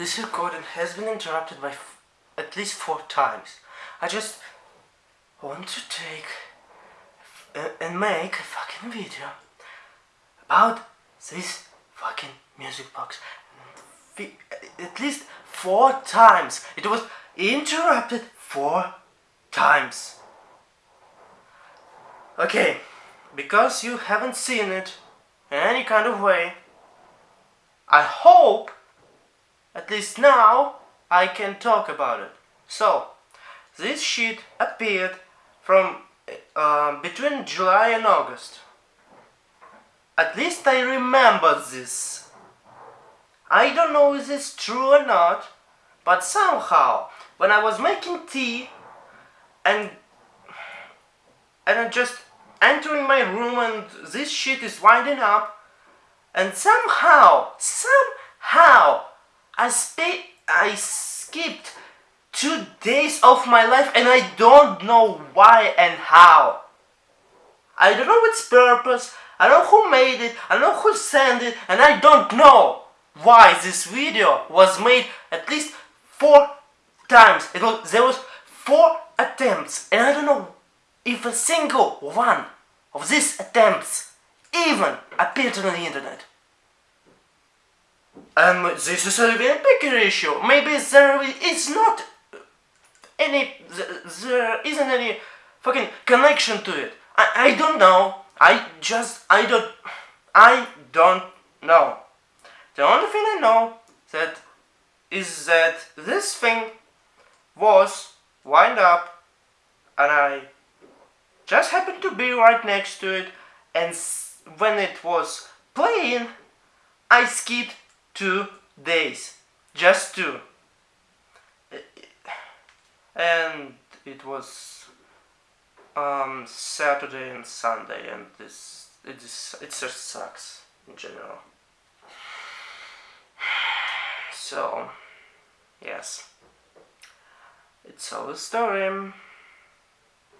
this recording has been interrupted by at least four times. I just want to take uh, and make a fucking video about this fucking music box. At least four times. It was interrupted four times. Okay, because you haven't seen it any kind of way, I hope, at least now, I can talk about it. So, this sheet appeared from uh, between July and August. At least I remember this. I don't know if it's true or not, but somehow, when I was making tea and and I just entering my room and this shit is winding up and somehow, somehow I sp I skipped two days of my life and I don't know why and how. I don't know its purpose, I don't know who made it, I don't know who sent it, and I don't know why this video was made at least four times. It was, there was four attempts and I don't know if a single one of these attempts even appeared on the internet. And this is a very bigger issue. Maybe there is not any, there isn't any fucking connection to it. I, I don't know. I just, I don't, I don't know. The only thing I know that is that this thing was wind up and I just happened to be right next to it and when it was playing I skipped two days. Just two. And it was um, Saturday and Sunday and this it just it just sucks in general. So yes. It's all a story.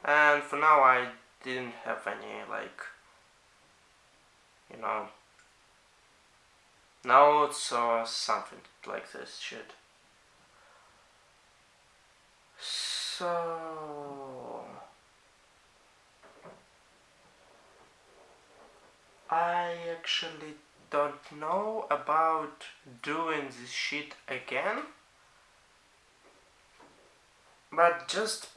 And for now I didn't have any like you know notes or uh, something like this shit so I actually don't know about doing this shit again but just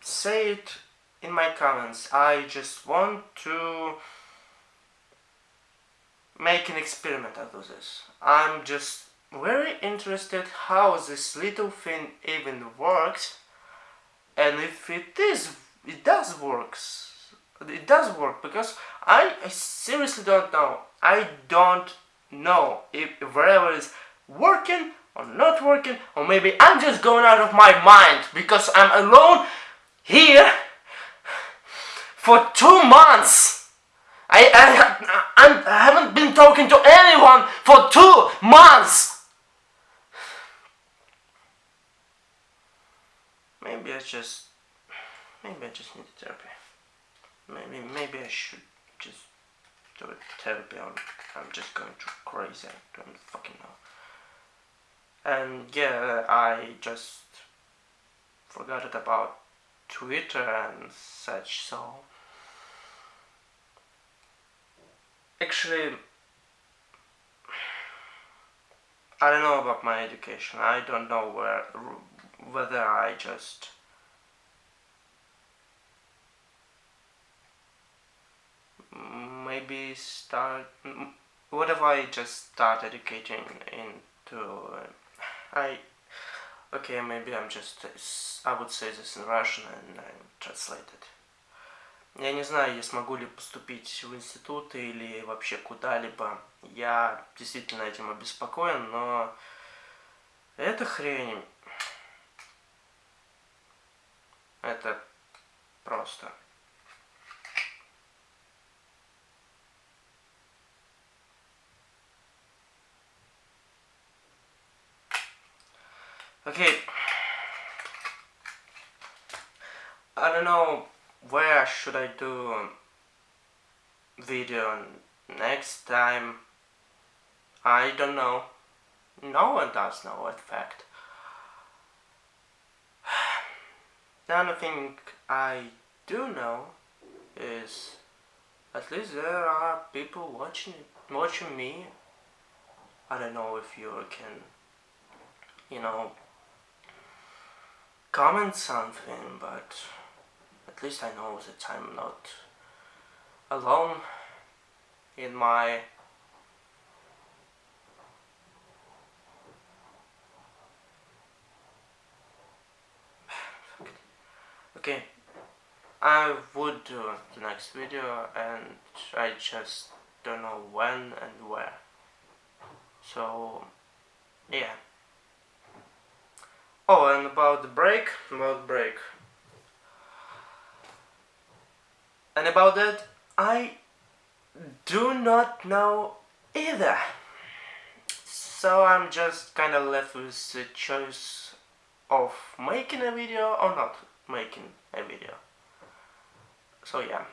say it in my comments. I just want to make an experiment out of this. I'm just very interested how this little thing even works and if it is, it does works. It does work because I, I seriously don't know. I don't know if whatever is working or not working or maybe I'm just going out of my mind because I'm alone here for two months. I, I, I haven't been talking to anyone for two months. Maybe I just, maybe I just need therapy. Maybe, maybe I should just do a therapy. I'm, I'm just going too crazy. I don't fucking know. And yeah, I just forgot about Twitter and such, so actually I don't know about my education. I don't know where whether I just maybe start what if I just start educating into uh, I okay maybe I'm just I would say this in Russian and I translate it Я не знаю, я смогу ли поступить в институт или вообще куда-либо. Я действительно этим обеспокоен, но эта хрень... Это просто... Okay. I don't know where should I do video next time I don't know No one does know, in fact. The only thing I do know is at least there are people watching watching me. I don't know if you can, you know, comment something, but at least I know that I'm not alone in my okay I would do the next video and I just don't know when and where. So yeah. Oh and about the break about break and about that I do not know either. So I'm just kinda left with the choice of making a video or not making a video. So yeah.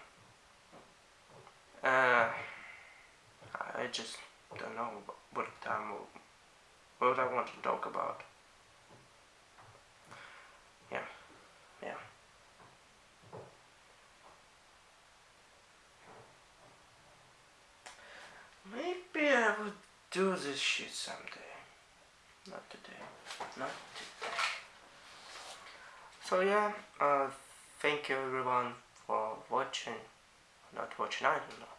Uh, I just don't know what time what I want to talk about yeah yeah maybe I would do this shit someday. Not today. Not today. So yeah uh, thank you everyone for watching. Not watching I don't know